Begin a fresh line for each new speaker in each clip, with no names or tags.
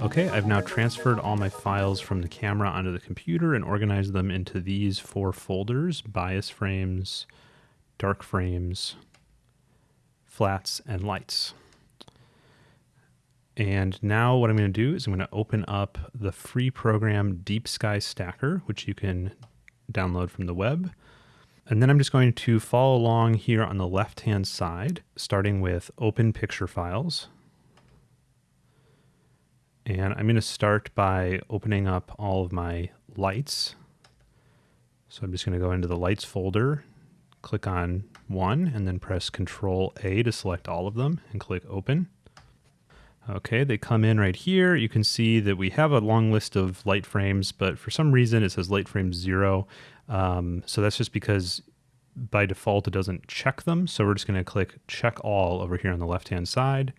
Okay, I've now transferred all my files from the camera onto the computer and organized them into these four folders, bias frames, dark frames, flats, and lights. And now what I'm going to do is I'm going to open up the free program Deep Sky Stacker, which you can download from the web. And then I'm just going to follow along here on the left-hand side, starting with Open Picture Files. And I'm going to start by opening up all of my lights. So I'm just going to go into the lights folder, click on one, and then press Control A to select all of them and click Open. Okay, they come in right here. You can see that we have a long list of light frames, but for some reason it says light frame zero. Um, so that's just because by default it doesn't check them. So we're just going to click check all over here on the left hand side.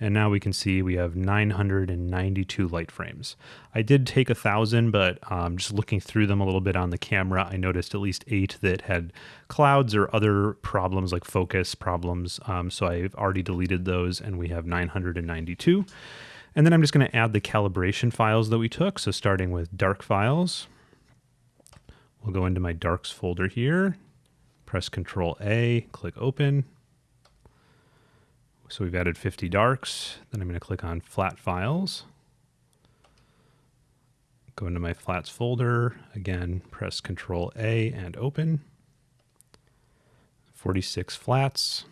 And now we can see we have 992 light frames. I did take a thousand, but um, just looking through them a little bit on the camera, I noticed at least eight that had clouds or other problems like focus problems. Um, so I've already deleted those and we have 992. And then I'm just going to add the calibration files that we took. So starting with dark files, we'll go into my darks folder here, press Control A, click open. So we've added 50 darks. Then I'm going to click on flat files. Go into my flats folder. Again, press Control A and open. 46 flats.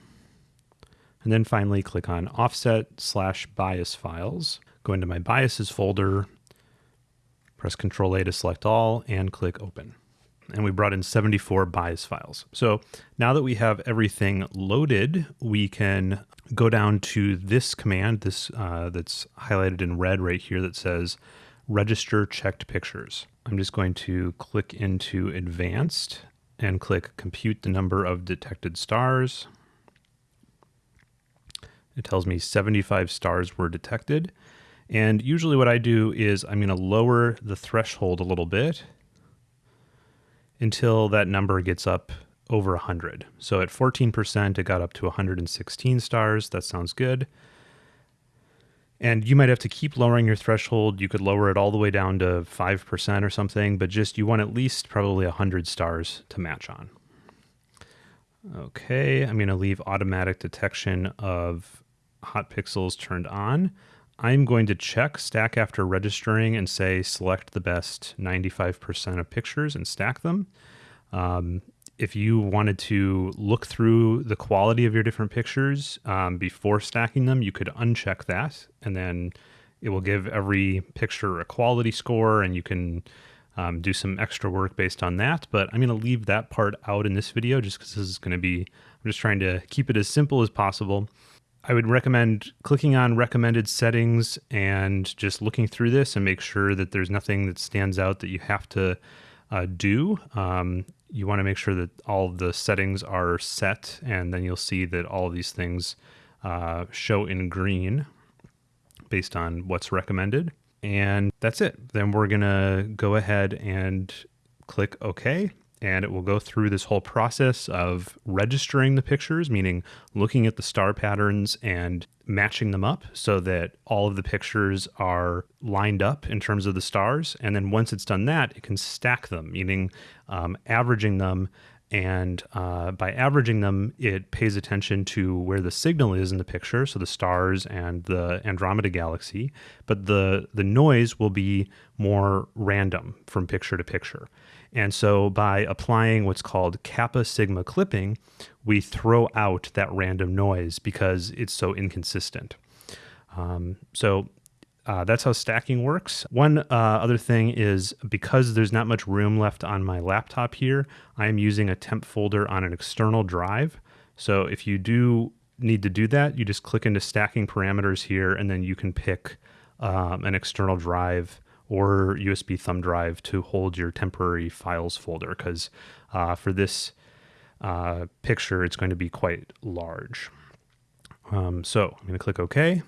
And then finally click on offset slash bias files. Go into my biases folder, press Control A to select all and click open and we brought in 74 bias files. So now that we have everything loaded, we can go down to this command, this uh, that's highlighted in red right here that says register checked pictures. I'm just going to click into advanced and click compute the number of detected stars. It tells me 75 stars were detected. And usually what I do is I'm going to lower the threshold a little bit until that number gets up over 100. So at 14%, it got up to 116 stars. That sounds good. And you might have to keep lowering your threshold. You could lower it all the way down to 5% or something, but just you want at least probably 100 stars to match on. Okay, I'm going to leave automatic detection of hot pixels turned on. I'm going to check stack after registering and say select the best 95% of pictures and stack them. Um, if you wanted to look through the quality of your different pictures um, before stacking them, you could uncheck that and then it will give every picture a quality score and you can um, do some extra work based on that. But I'm going to leave that part out in this video just because this is going to be, I'm just trying to keep it as simple as possible. I would recommend clicking on recommended settings and just looking through this and make sure that there's nothing that stands out that you have to uh, do. Um, you want to make sure that all the settings are set and then you'll see that all of these things uh, show in green based on what's recommended. And that's it. Then we're going to go ahead and click OK and it will go through this whole process of registering the pictures, meaning looking at the star patterns and matching them up so that all of the pictures are lined up in terms of the stars. And then once it's done that, it can stack them, meaning um, averaging them. And uh, by averaging them, it pays attention to where the signal is in the picture, so the stars and the Andromeda galaxy. But the the noise will be more random from picture to picture. And so by applying what's called kappa sigma clipping, we throw out that random noise because it's so inconsistent. Um, so uh, that's how stacking works. One uh, other thing is because there's not much room left on my laptop here, I am using a temp folder on an external drive. So if you do need to do that, you just click into stacking parameters here and then you can pick um, an external drive or USB thumb drive to hold your temporary files folder because uh, for this uh, picture, it's going to be quite large. Um, so I'm going to click OK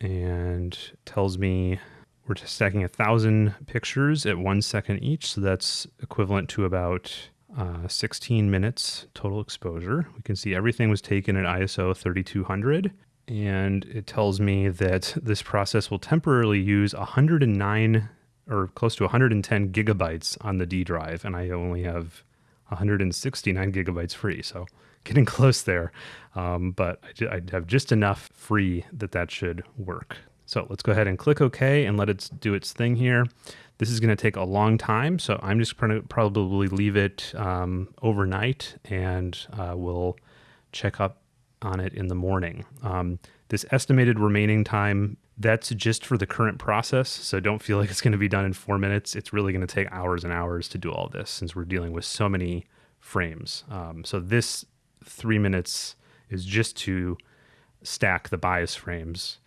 and tells me We're stacking a thousand pictures at one second each, so that's equivalent to about uh, 16 minutes total exposure. We can see everything was taken at ISO 3200, and it tells me that this process will temporarily use 109 or close to 110 gigabytes on the D drive, and I only have 169 gigabytes free, so getting close there. Um, but I, I have just enough free that that should work. So let's go ahead and click OK and let it do its thing here. This is going to take a long time, so I'm just going to probably leave it um, overnight and uh, we'll check up on it in the morning. Um, this estimated remaining time, that's just for the current process, so don't feel like it's going to be done in four minutes. It's really going to take hours and hours to do all this since we're dealing with so many frames. Um, so this three minutes is just to stack the bias frames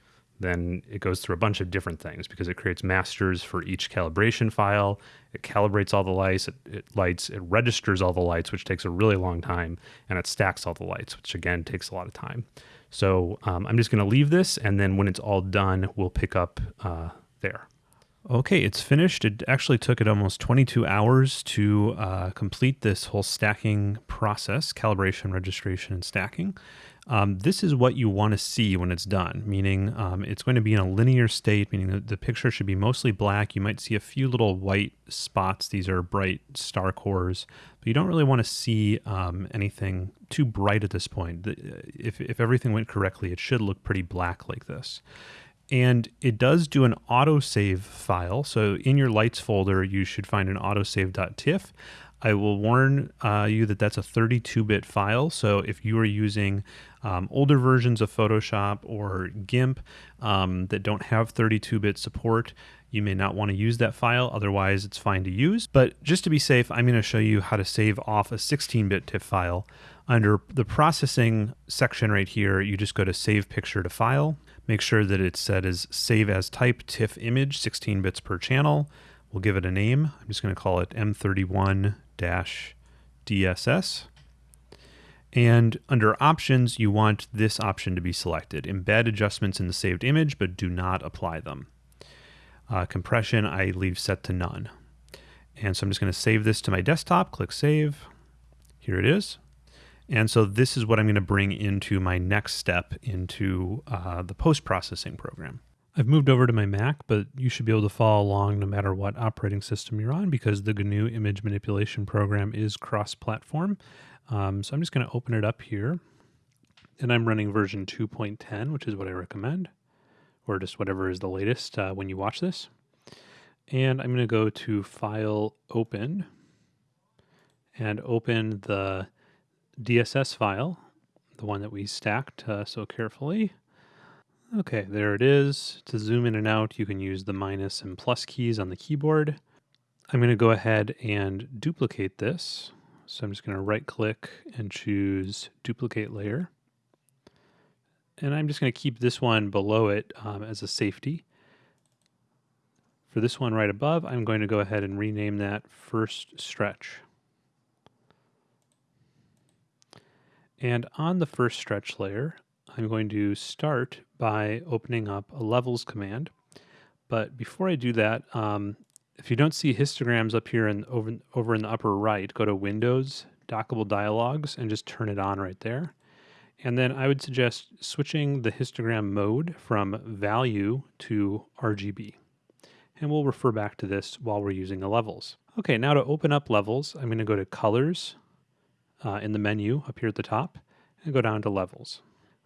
then it goes through a bunch of different things because it creates masters for each calibration file. It calibrates all the lights, it, it, lights, it registers all the lights, which takes a really long time, and it stacks all the lights, which again takes a lot of time. So um, I'm just going to leave this, and then when it's all done, we'll pick up uh, there. Okay, it's finished. It actually took it almost 22 hours to uh, complete this whole stacking process, calibration, registration, and stacking. Um, this is what you want to see when it's done, meaning um, it's going to be in a linear state, meaning the, the picture should be mostly black. You might see a few little white spots. These are bright star cores, but you don't really want to see um, anything too bright at this point. If, if everything went correctly, it should look pretty black like this. And it does do an autosave file. So in your lights folder, you should find an autosave.tiff. I will warn uh, you that that's a 32 bit file. So if you are using um, older versions of Photoshop or GIMP um, that don't have 32 bit support, you may not want to use that file. Otherwise, it's fine to use. But just to be safe, I'm going to show you how to save off a 16 bit TIFF file. Under the processing section right here, you just go to Save Picture to File. Make sure that it's set as Save as Type TIFF Image, 16 bits per channel. We'll give it a name. I'm just going to call it M31 DSS. And under options, you want this option to be selected. Embed adjustments in the saved image, but do not apply them. Uh, compression, I leave set to none. And so I'm just going to save this to my desktop, click save. Here it is. And so this is what I'm going to bring into my next step into uh, the post-processing program. I've moved over to my Mac, but you should be able to follow along no matter what operating system you're on because the GNU image manipulation program is cross-platform. Um, so I'm just going to open it up here. And I'm running version 2.10, which is what I recommend, or just whatever is the latest uh, when you watch this. And I'm going to go to File Open and open the DSS file, the one that we stacked uh, so carefully. Okay, there it is. To zoom in and out, you can use the minus and plus keys on the keyboard. I'm going to go ahead and duplicate this. So I'm just going to right click and choose duplicate layer. And I'm just going to keep this one below it um, as a safety. For this one right above, I'm going to go ahead and rename that first stretch. And on the first stretch layer, I'm going to start by opening up a levels command. But before I do that, um, if you don't see histograms up here and over, over in the upper right, go to Windows, Dockable Dialogues, and just turn it on right there. And then I would suggest switching the histogram mode from value to RGB. And we'll refer back to this while we're using the levels. Okay, now to open up levels, I'm going to go to Colors uh, in the menu up here at the top and go down to Levels.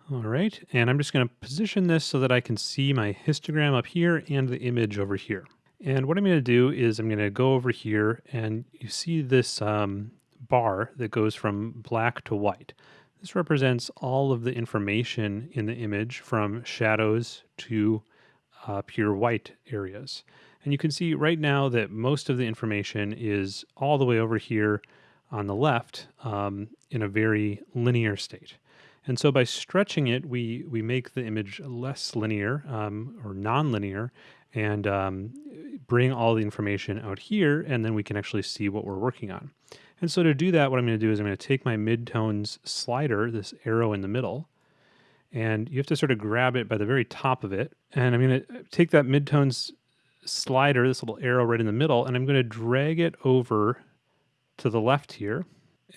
All right, and I'm just going to position this so that I can see my histogram up here and the image over here. And what I'm going to do is I'm going to go over here and you see this um, bar that goes from black to white. This represents all of the information in the image from shadows to uh, pure white areas. And you can see right now that most of the information is all the way over here on the left um, in a very linear state. And so by stretching it, we, we make the image less linear um, or nonlinear and um, bring all the information out here, and then we can actually see what we're working on. And so to do that, what I'm going to do is I'm going to take my midtones slider, this arrow in the middle, and you have to sort of grab it by the very top of it. And I'm going to take that midtones slider, this little arrow right in the middle, and I'm going to drag it over to the left here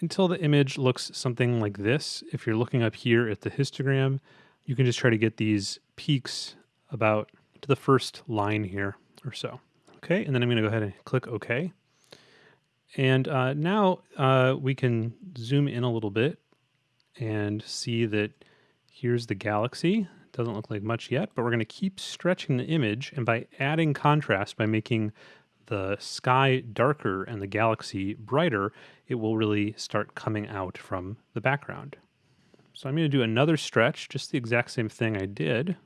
until the image looks something like this. If you're looking up here at the histogram, you can just try to get these peaks about to the first line here or so. Okay, and then I'm going to go ahead and click OK. And uh, now uh, we can zoom in a little bit and see that here's the galaxy. Doesn't look like much yet, but we're going to keep stretching the image. And by adding contrast, by making the sky darker and the galaxy brighter, it will really start coming out from the background. So I'm going to do another stretch, just the exact same thing I did.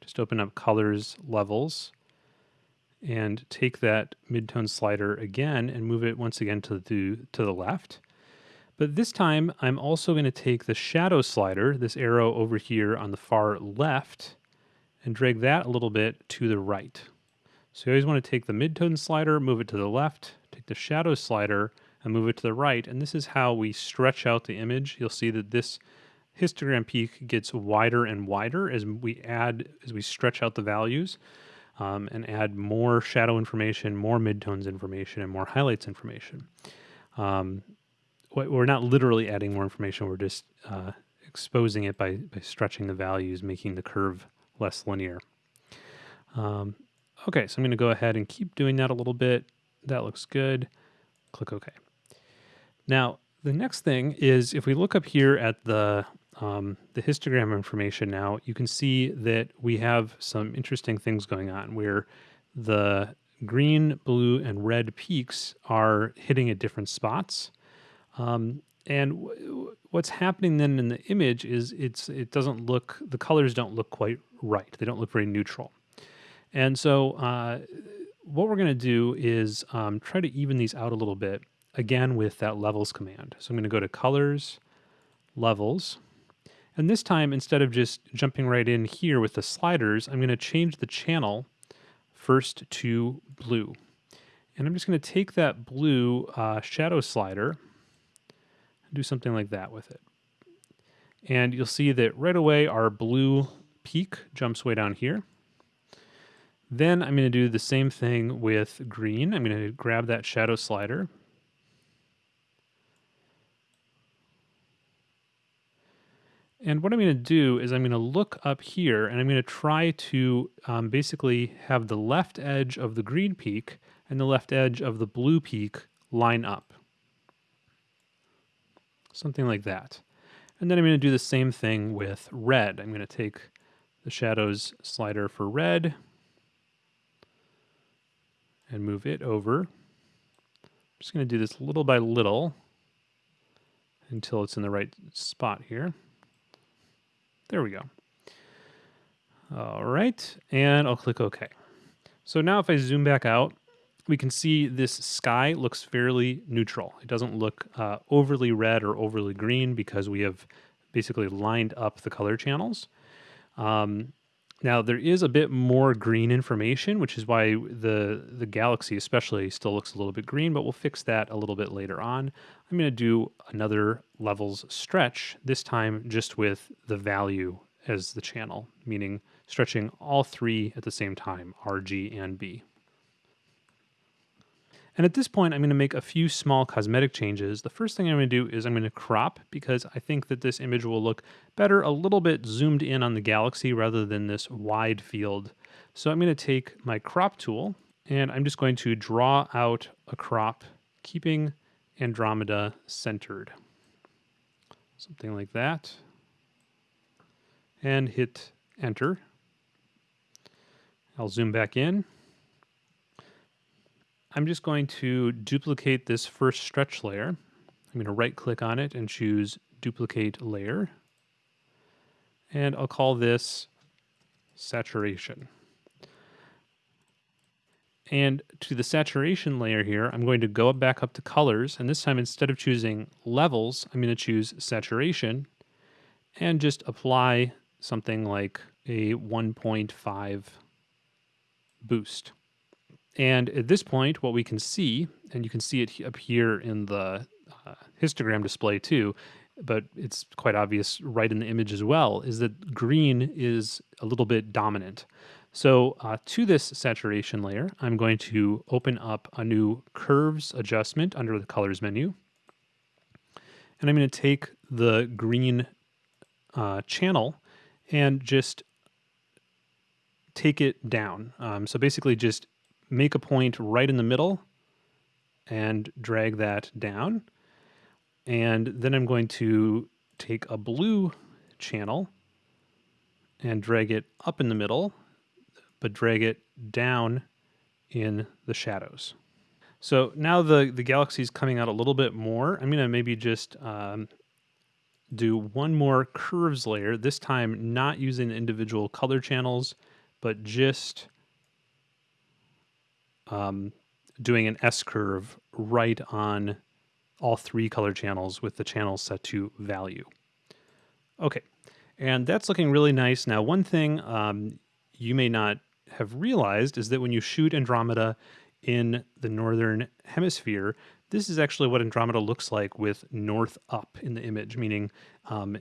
Just open up colors, levels, and take that midtone slider again and move it once again to the, to the left. But this time I'm also going to take the shadow slider, this arrow over here on the far left, and drag that a little bit to the right. So you always want to take the midtone slider, move it to the left, take the shadow slider, and move it to the right. And this is how we stretch out the image. You'll see that this histogram peak gets wider and wider as we add, as we stretch out the values um, and add more shadow information, more midtones information, and more highlights information. Um, we're not literally adding more information, we're just uh, exposing it by, by stretching the values, making the curve less linear. Um, okay, so I'm going to go ahead and keep doing that a little bit. That looks good. Click OK. Now, the next thing is if we look up here at the um, the histogram information now, you can see that we have some interesting things going on where the green, blue, and red peaks are hitting at different spots. Um, and what's happening then in the image is it's it doesn't look the colors don't look quite right. They don't look very neutral. And so uh, what we're going to do is um, try to even these out a little bit again with that levels command. So I'm going to go to colors, levels, and this time, instead of just jumping right in here with the sliders, I'm going to change the channel first to blue. And I'm just going to take that blue uh, shadow slider and do something like that with it. And you'll see that right away our blue peak jumps way down here. Then I'm going to do the same thing with green. I'm going to grab that shadow slider, And what I'm going to do is I'm going to look up here and I'm going to try to um, basically have the left edge of the green peak and the left edge of the blue peak line up. Something like that. And then I'm going to do the same thing with red. I'm going to take the shadows slider for red and move it over. I'm just going to do this little by little until it's in the right spot here. There we go. All right, and I'll click OK. So now if I zoom back out, we can see this sky looks fairly neutral. It doesn't look uh, overly red or overly green because we have basically lined up the color channels. Um, now there is a bit more green information, which is why the, the galaxy especially still looks a little bit green, but we'll fix that a little bit later on. I'm going to do another levels stretch, this time just with the value as the channel, meaning stretching all three at the same time, R, G, and B. And at this point, I'm going to make a few small cosmetic changes. The first thing I'm going to do is I'm going to crop because I think that this image will look better a little bit zoomed in on the galaxy rather than this wide field. So I'm going to take my crop tool and I'm just going to draw out a crop, keeping Andromeda centered. Something like that. And hit enter. I'll zoom back in I'm just going to duplicate this first stretch layer. I'm going to right click on it and choose duplicate layer. And I'll call this saturation. And to the saturation layer here, I'm going to go back up to colors. And this time, instead of choosing levels, I'm going to choose saturation and just apply something like a 1.5 boost. And at this point, what we can see, and you can see it up here in the uh, histogram display too, but it's quite obvious right in the image as well, is that green is a little bit dominant. So uh, to this saturation layer, I'm going to open up a new curves adjustment under the colors menu. And I'm going to take the green uh, channel and just take it down. Um, so basically just make a point right in the middle and drag that down. And then I'm going to take a blue channel and drag it up in the middle but drag it down in the shadows. So now the, the galaxy is coming out a little bit more. I'm going to maybe just um, do one more curves layer, this time not using individual color channels, but just um, doing an S curve right on all three color channels with the channels set to value. Okay, and that's looking really nice. Now, one thing um, you may not have realized is that when you shoot Andromeda in the northern hemisphere, this is actually what Andromeda looks like with north up in the image, meaning um,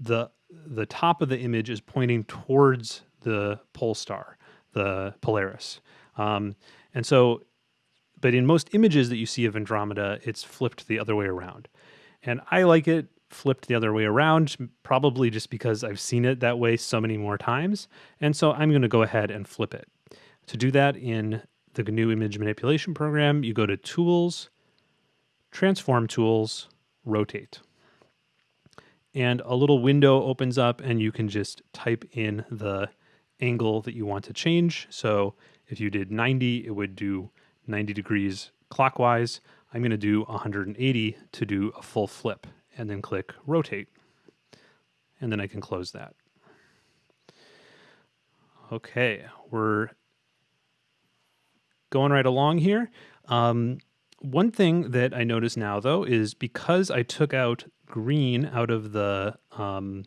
the the top of the image is pointing towards the pole star, the Polaris. Um, and so, but in most images that you see of Andromeda, it's flipped the other way around. And I like it flipped the other way around, probably just because I've seen it that way so many more times. And so I'm going to go ahead and flip it. To do that in the GNU image manipulation program, you go to Tools, Transform Tools, Rotate. And a little window opens up and you can just type in the angle that you want to change. So if you did 90, it would do 90 degrees clockwise. I'm going to do 180 to do a full flip and then click rotate. And then I can close that. Okay, we're going right along here. Um, one thing that I notice now, though, is because I took out green out of the um,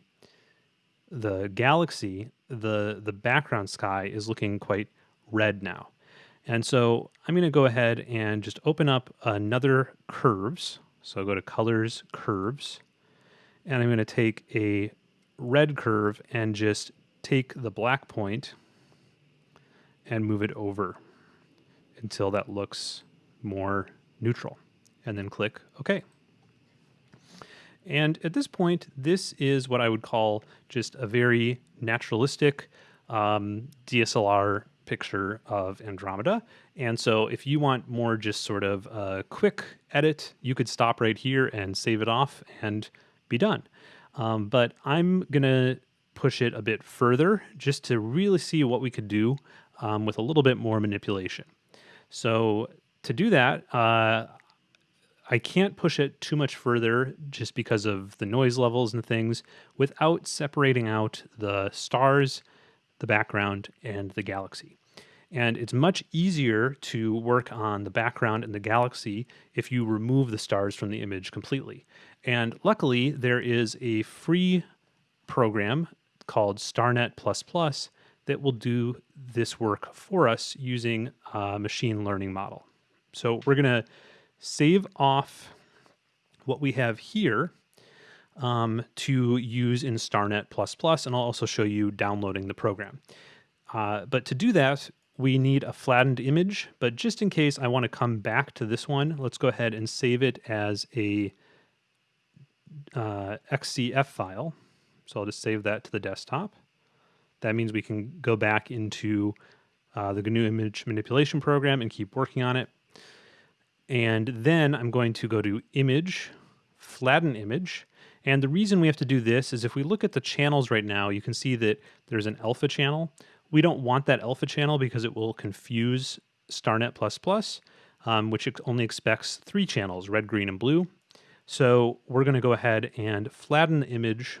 the galaxy, the the background sky is looking quite red now. And so I'm going to go ahead and just open up another curves. So I'll go to colors, curves, and I'm going to take a red curve and just take the black point and move it over until that looks more neutral and then click OK. And at this point, this is what I would call just a very naturalistic um, DSLR picture of Andromeda. And so if you want more just sort of a quick edit, you could stop right here and save it off and be done. Um, but I'm going to push it a bit further just to really see what we could do um, with a little bit more manipulation. So to do that, uh, I can't push it too much further just because of the noise levels and things without separating out the stars, the background, and the galaxy. And it's much easier to work on the background and the galaxy if you remove the stars from the image completely. And luckily, there is a free program called StarNet++ that will do this work for us using a machine learning model. So we're going to save off what we have here um, to use in StarNet++, and I'll also show you downloading the program. Uh, but to do that, we need a flattened image, but just in case I want to come back to this one, let's go ahead and save it as a uh, XCF file. So I'll just save that to the desktop. That means we can go back into uh, the GNU image manipulation program and keep working on it. And then I'm going to go to image, flatten image. And the reason we have to do this is if we look at the channels right now, you can see that there's an alpha channel. We don't want that alpha channel because it will confuse StarNet++, um, which only expects three channels, red, green, and blue. So we're going to go ahead and flatten the image.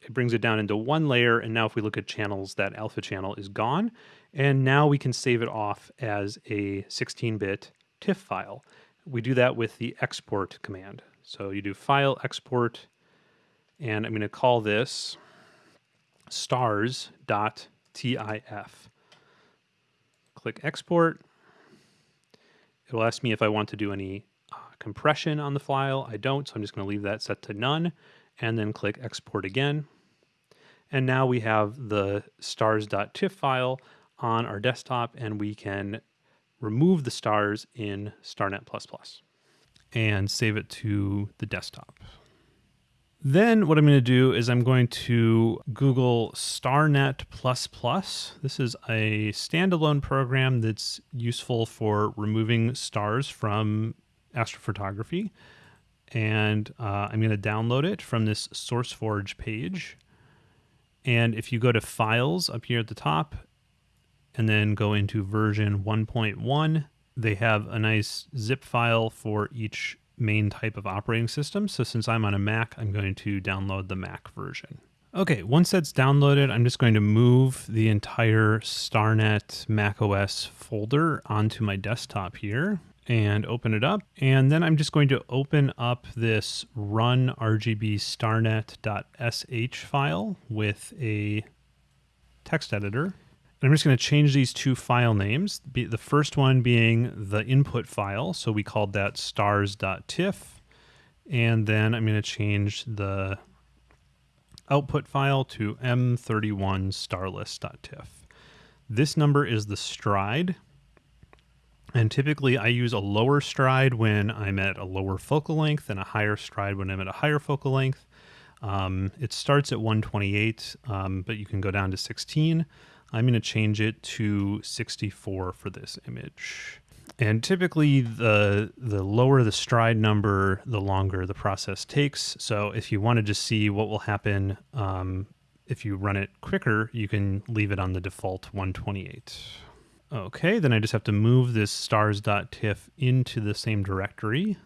It brings it down into one layer. And now if we look at channels, that alpha channel is gone. And now we can save it off as a 16-bit TIFF file. We do that with the export command. So you do file export, and I'm going to call this stars.tif. Click export. It will ask me if I want to do any uh, compression on the file. I don't, so I'm just going to leave that set to none and then click export again. And now we have the stars.tiff file on our desktop and we can remove the stars in StarNet++ and save it to the desktop. Then what I'm going to do is I'm going to Google StarNet++. This is a standalone program that's useful for removing stars from astrophotography. And uh, I'm going to download it from this SourceForge page. And if you go to Files up here at the top and then go into version 1.1, they have a nice zip file for each main type of operating system. So since I'm on a Mac, I'm going to download the Mac version. Okay, once that's downloaded, I'm just going to move the entire StarNet macOS folder onto my desktop here and open it up. And then I'm just going to open up this run RGB starnet.sh file with a text editor. I'm just going to change these two file names. The first one being the input file. So we called that stars.tiff. And then I'm going to change the output file to m31 starless.tiff. This number is the stride. And typically I use a lower stride when I'm at a lower focal length and a higher stride when I'm at a higher focal length. Um, it starts at 128, um, but you can go down to 16. I'm going to change it to 64 for this image. And typically the the lower the stride number, the longer the process takes. So if you wanted to see what will happen um, if you run it quicker, you can leave it on the default 128. Okay, then I just have to move this stars.tiff into the same directory.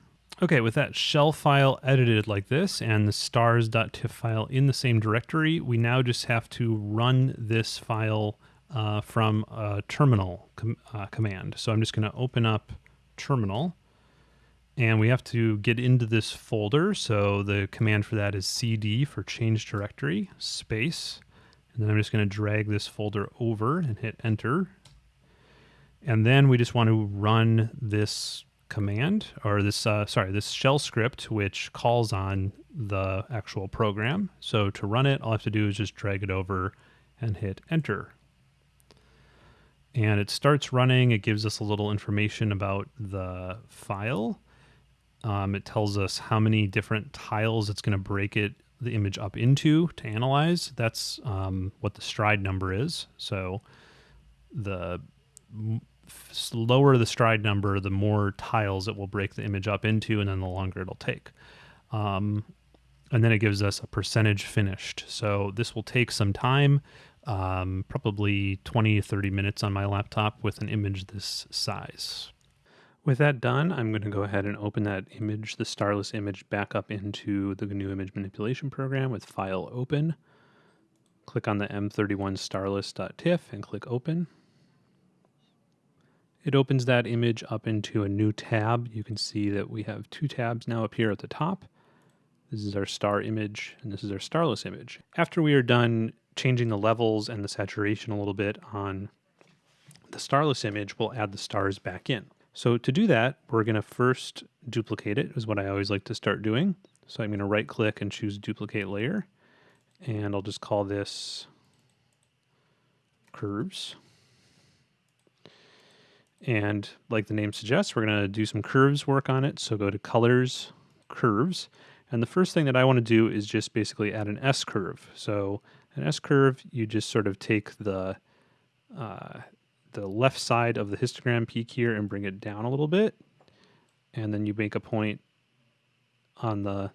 Okay, with that shell file edited like this and the stars.tiff file in the same directory, we now just have to run this file uh, from a terminal com uh, command. So I'm just going to open up terminal and we have to get into this folder. So the command for that is cd for change directory space. And then I'm just going to drag this folder over and hit enter. And then we just want to run this command or this, uh, sorry, this shell script, which calls on the actual program. So to run it, all I have to do is just drag it over and hit enter. And it starts running. It gives us a little information about the file. Um, it tells us how many different tiles it's going to break it the image up into to analyze. That's um, what the stride number is. So the lower the stride number, the more tiles it will break the image up into, and then the longer it'll take. Um, and then it gives us a percentage finished. So this will take some time, um, probably 20 30 minutes on my laptop with an image this size. With that done, I'm going to go ahead and open that image, the starless image, back up into the GNU Image Manipulation Program with File Open. Click on the M31 starless.tiff and click Open. It opens that image up into a new tab. You can see that we have two tabs now up here at the top. This is our star image, and this is our starless image. After we are done changing the levels and the saturation a little bit on the starless image, we'll add the stars back in. So to do that, we're going to first duplicate it, is what I always like to start doing. So I'm going to right click and choose duplicate layer, and I'll just call this curves. And like the name suggests, we're going to do some curves work on it. So go to colors, curves. And the first thing that I want to do is just basically add an S curve. So an S curve, you just sort of take the uh, the left side of the histogram peak here and bring it down a little bit. And then you make a point on the,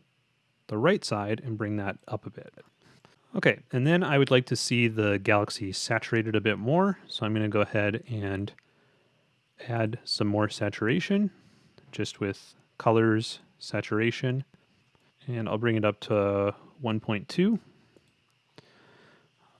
the right side and bring that up a bit. Okay, and then I would like to see the galaxy saturated a bit more. So I'm going to go ahead and add some more saturation just with colors, saturation, and I'll bring it up to 1.2.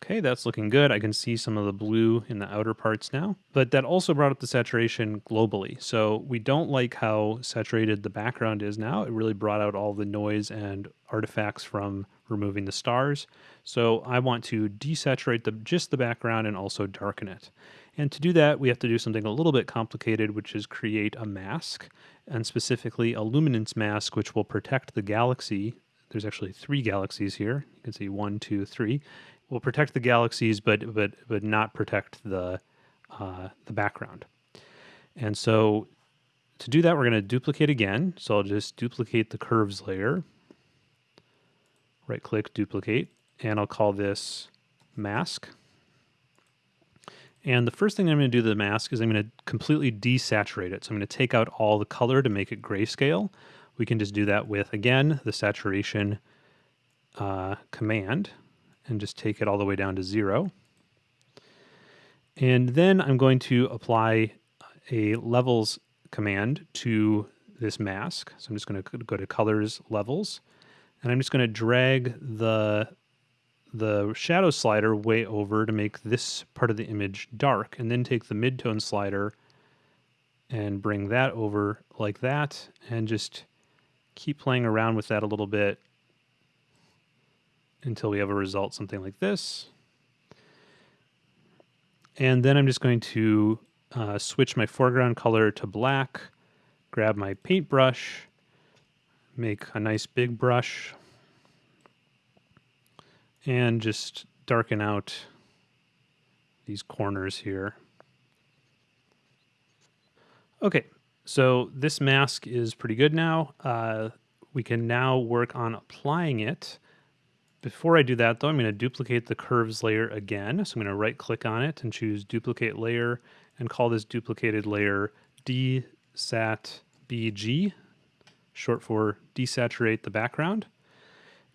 Okay, that's looking good. I can see some of the blue in the outer parts now, but that also brought up the saturation globally. So we don't like how saturated the background is now. It really brought out all the noise and artifacts from removing the stars. So I want to desaturate the, just the background and also darken it. And to do that, we have to do something a little bit complicated, which is create a mask, and specifically a luminance mask, which will protect the galaxy. There's actually three galaxies here. You can see one, two, three. will protect the galaxies, but but but not protect the uh, the background. And so to do that, we're going to duplicate again. So I'll just duplicate the curves layer, right click, duplicate, and I'll call this mask. And the first thing I'm going to do to the mask is I'm going to completely desaturate it. So I'm going to take out all the color to make it grayscale. We can just do that with, again, the saturation uh, command and just take it all the way down to zero. And then I'm going to apply a levels command to this mask. So I'm just going to go to colors levels and I'm just going to drag the the shadow slider way over to make this part of the image dark and then take the midtone slider and bring that over like that and just keep playing around with that a little bit until we have a result something like this. And then I'm just going to uh, switch my foreground color to black, grab my paintbrush, make a nice big brush, and just darken out these corners here. Okay, so this mask is pretty good now. Uh, we can now work on applying it. Before I do that though, I'm to duplicate the curves layer again. So I'm going to right click on it and choose duplicate layer and call this duplicated layer desat bg, short for desaturate the background.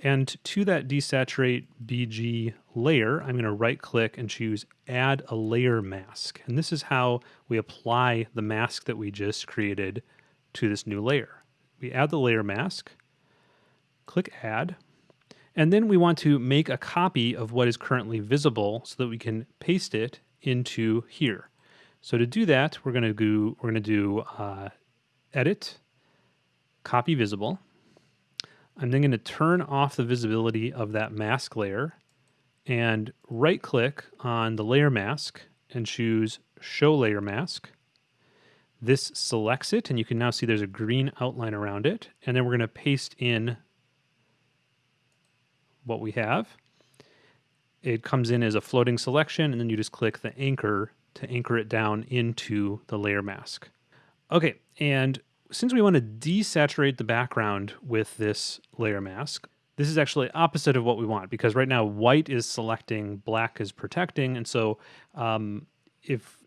And to that desaturate BG layer, I'm going to right click and choose add a layer mask. And this is how we apply the mask that we just created to this new layer. We add the layer mask, click add, and then we want to make a copy of what is currently visible so that we can paste it into here. So to do that, we're going to do, we're going to do uh, edit, copy visible, I'm then going to turn off the visibility of that mask layer and right click on the layer mask and choose show layer mask. This selects it and you can now see there's a green outline around it. And then we're going to paste in what we have. It comes in as a floating selection and then you just click the anchor to anchor it down into the layer mask. Okay, and since we want to desaturate the background with this layer mask, this is actually opposite of what we want because right now white is selecting, black is protecting, and so um, if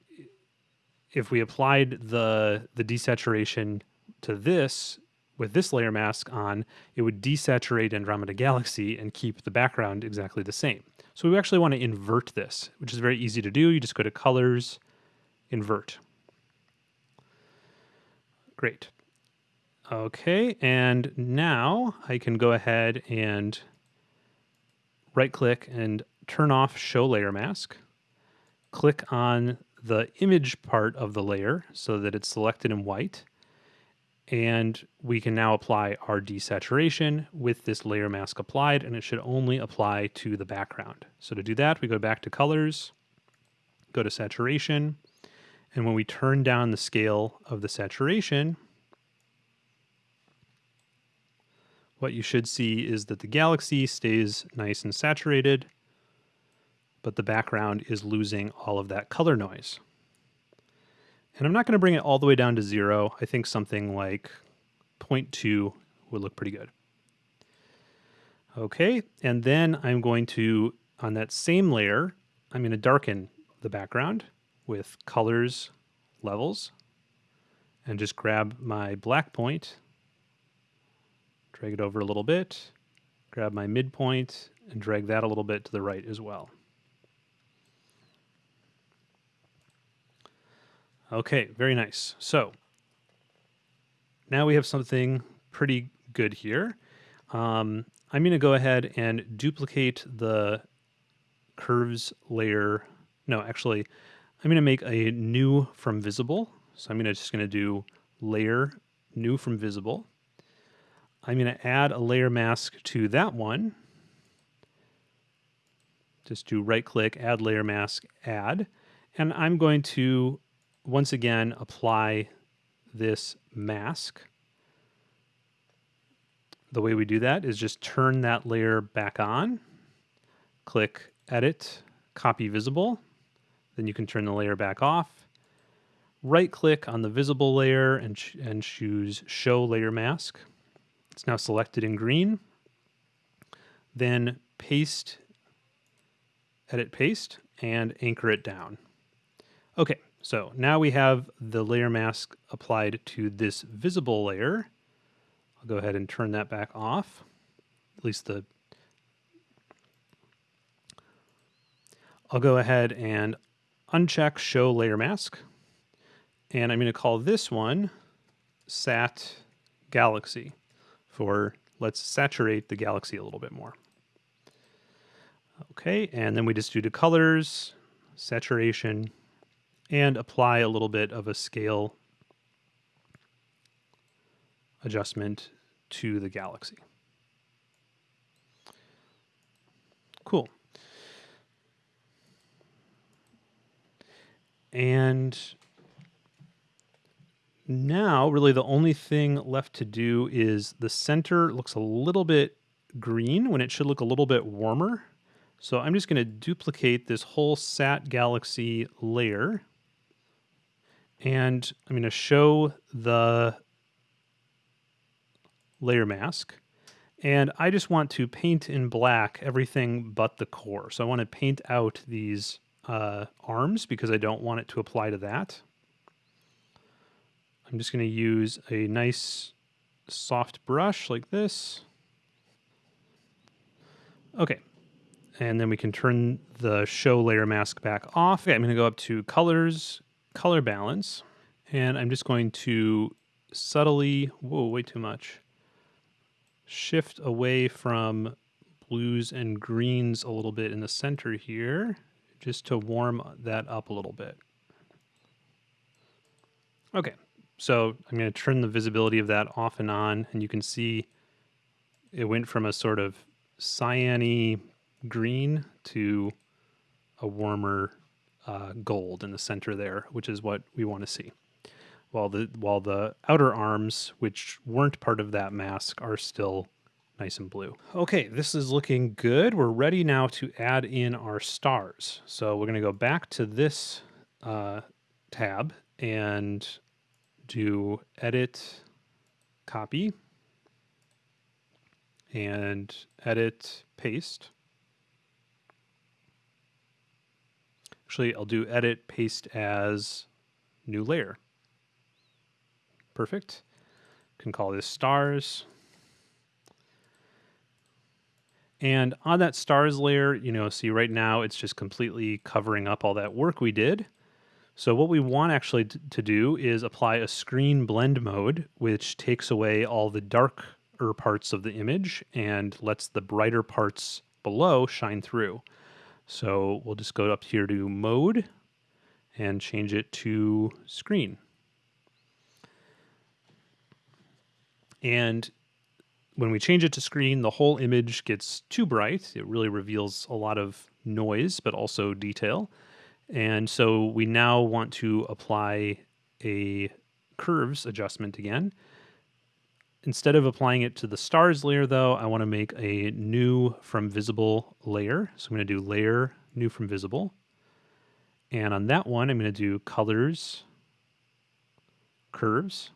if we applied the the desaturation to this with this layer mask on, it would desaturate Andromeda Galaxy and keep the background exactly the same. So we actually want to invert this, which is very easy to do. You just go to Colors, Invert. Great. Okay, and now I can go ahead and right click and turn off show layer mask. Click on the image part of the layer so that it's selected in white. And we can now apply our desaturation with this layer mask applied, and it should only apply to the background. So to do that, we go back to colors, go to saturation, and when we turn down the scale of the saturation, what you should see is that the galaxy stays nice and saturated, but the background is losing all of that color noise. And I'm not going to bring it all the way down to zero. I think something like 0.2 would look pretty good. Okay, and then I'm going to, on that same layer, I'm going to darken the background with colors levels and just grab my black point drag it over a little bit, grab my midpoint, and drag that a little bit to the right as well. Okay, very nice. So now we have something pretty good here. Um, I'm going to go ahead and duplicate the curves layer. No, actually, I'm going to make a new from visible. So I'm gonna, just going to do layer new from visible. I'm going to add a layer mask to that one. Just do right click, add layer mask, add. And I'm going to once again apply this mask. The way we do that is just turn that layer back on, click Edit, Copy Visible. Then you can turn the layer back off. Right click on the visible layer and, and choose Show Layer Mask. It's now selected in green. Then paste, edit paste, and anchor it down. Okay, so now we have the layer mask applied to this visible layer. I'll go ahead and turn that back off, at least the I'll go ahead and uncheck show layer mask. And I'm going to call this one sat galaxy for let's saturate the galaxy a little bit more. Okay, and then we just do the colors, saturation, and apply a little bit of a scale adjustment to the galaxy. Cool. And now really the only thing left to do is the center looks a little bit green when it should look a little bit warmer. So I'm just going to duplicate this whole SAT Galaxy layer. And I'm going to show the layer mask. And I just want to paint in black everything but the core. So I want to paint out these uh, arms because I don't want it to apply to that. I'm just going to use a nice soft brush like this. Okay. And then we can turn the show layer mask back off. Okay, I'm going to go up to colors, color balance, and I'm just going to subtly, whoa, way too much, shift away from blues and greens a little bit in the center here just to warm that up a little bit. Okay, so I'm going to turn the visibility of that off and on, and you can see it went from a sort of cyany green to a warmer uh, gold in the center there, which is what we want to see. While the while the outer arms, which weren't part of that mask, are still nice and blue. Okay, this is looking good. We're ready now to add in our stars. So we're going to go back to this uh, tab and do edit, copy, and edit, paste. Actually, I'll do edit, paste as new layer. Perfect. Can call this stars. And on that stars layer, you know, see right now it's just completely covering up all that work we did. So what we want actually to do is apply a screen blend mode, which takes away all the darker parts of the image and lets the brighter parts below shine through. So we'll just go up here to mode and change it to screen. And when we change it to screen, the whole image gets too bright. It really reveals a lot of noise, but also detail. And so we now want to apply a curves adjustment again. Instead of applying it to the stars layer though, I want to make a new from visible layer. So I'm going to do layer new from visible. And on that one, I'm going to do colors, curves.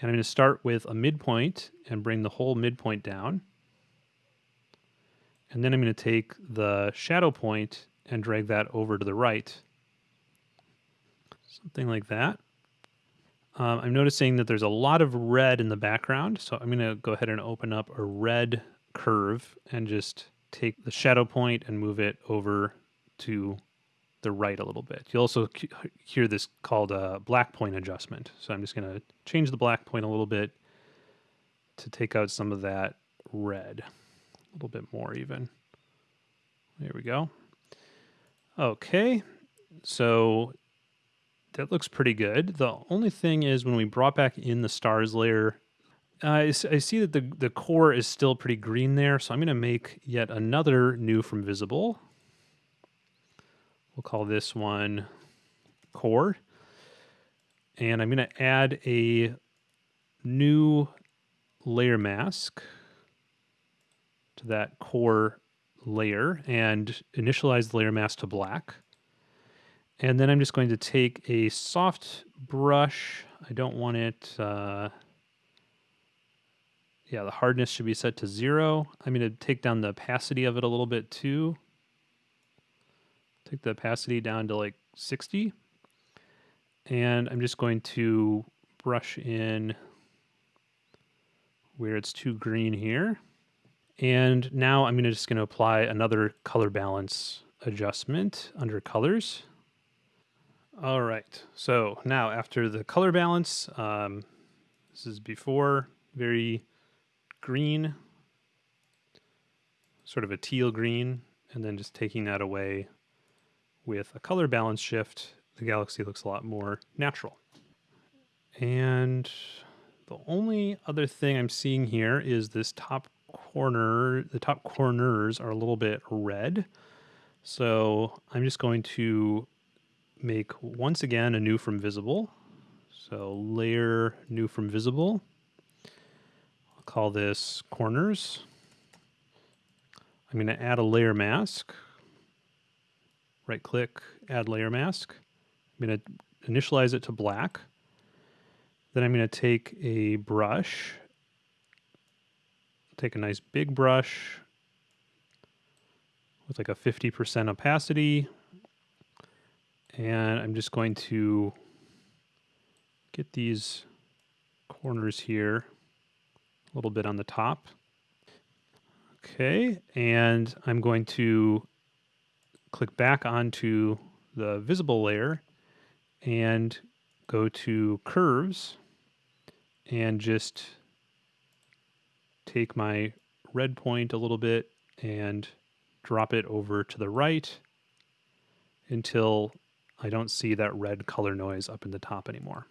And I'm going to start with a midpoint and bring the whole midpoint down. And then I'm going to take the shadow point and drag that over to the right. Something like that. Um, I'm noticing that there's a lot of red in the background, so I'm going to go ahead and open up a red curve and just take the shadow point and move it over to the right a little bit. You'll also hear this called a black point adjustment. So I'm just going to change the black point a little bit to take out some of that red, a little bit more even. There we go. Okay, so that looks pretty good. The only thing is when we brought back in the stars layer, uh, I, I see that the, the core is still pretty green there, so I'm going to make yet another new from visible. We'll call this one core. And I'm going to add a new layer mask to that core layer and initialize the layer mask to black. And then I'm just going to take a soft brush. I don't want it, uh, yeah, the hardness should be set to zero. I'm to take down the opacity of it a little bit too. Take the opacity down to like 60. And I'm just going to brush in where it's too green here. And now I'm gonna just going to apply another color balance adjustment under colors. All right, so now after the color balance, um, this is before, very green, sort of a teal green, and then just taking that away with a color balance shift, the galaxy looks a lot more natural. And the only other thing I'm seeing here is this top corner, the top corners are a little bit red. So I'm just going to make once again a new from visible. So layer new from visible. I'll call this corners. I'm going to add a layer mask. Right click, add layer mask. I'm going to initialize it to black. Then I'm going to take a brush, take a nice big brush with like a 50% opacity, and I'm just going to get these corners here a little bit on the top. Okay, and I'm going to click back onto the visible layer and go to curves and just take my red point a little bit and drop it over to the right until I don't see that red color noise up in the top anymore.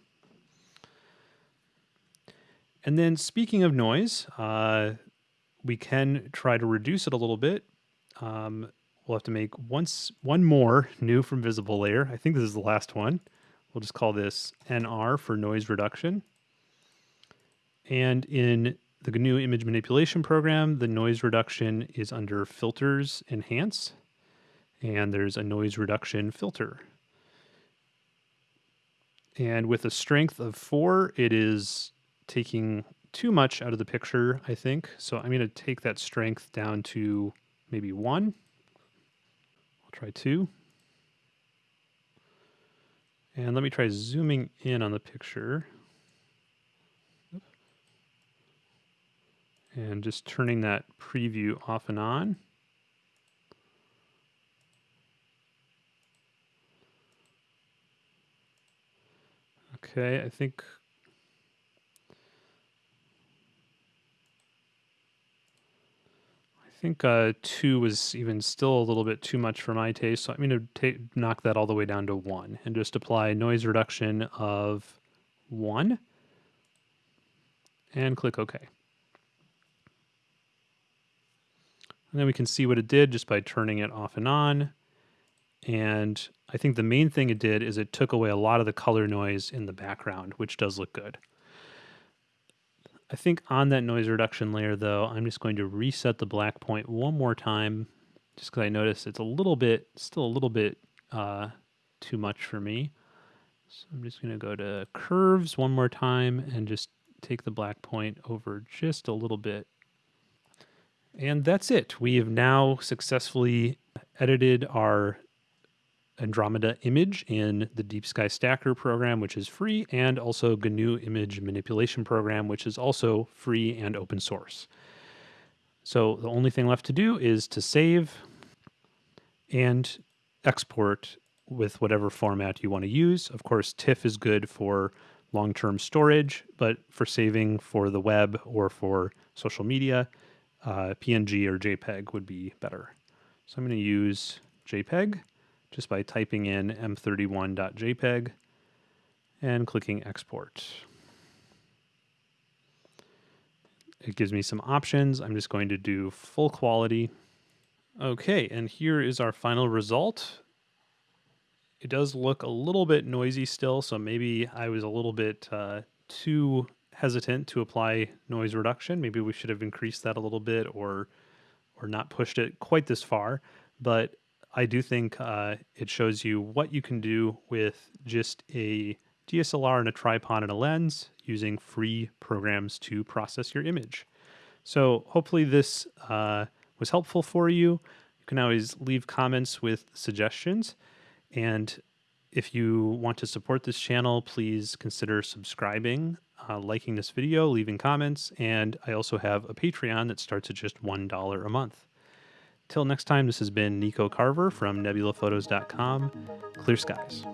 And then speaking of noise, uh, we can try to reduce it a little bit. Um, we'll have to make once one more new from visible layer. I think this is the last one. We'll just call this NR for noise reduction. And in the GNU image manipulation program, the noise reduction is under filters enhance, and there's a noise reduction filter. And with a strength of four, it is taking too much out of the picture, I think. So I'm going to take that strength down to maybe one. I'll try two. And let me try zooming in on the picture. And just turning that preview off and on. Okay, I think I think uh, two was even still a little bit too much for my taste, so I'm going to knock that all the way down to one and just apply noise reduction of one and click OK. And then we can see what it did just by turning it off and on. And I think the main thing it did is it took away a lot of the color noise in the background, which does look good. I think on that noise reduction layer though, I'm just going to reset the black point one more time, just because I notice it's a little bit, still a little bit uh, too much for me. So I'm just going to go to curves one more time and just take the black point over just a little bit. And that's it. We have now successfully edited our Andromeda image in the Deep Sky Stacker program, which is free, and also GNU Image Manipulation program, which is also free and open source. So the only thing left to do is to save and export with whatever format you want to use. Of course, TIFF is good for long-term storage, but for saving for the web or for social media, uh, PNG or JPEG would be better. So I'm going to use JPEG just by typing in m31.jpg and clicking export. It gives me some options. I'm just going to do full quality. Okay, and here is our final result. It does look a little bit noisy still, so maybe I was a little bit uh, too hesitant to apply noise reduction. Maybe we should have increased that a little bit or or not pushed it quite this far, but I do think uh, it shows you what you can do with just a DSLR and a tripod and a lens using free programs to process your image. So hopefully this uh, was helpful for you. You can always leave comments with suggestions. And if you want to support this channel, please consider subscribing, uh, liking this video, leaving comments, and I also have a Patreon that starts at just $1 a month. Till next time, this has been Nico Carver from nebulaphotos.com. Clear skies.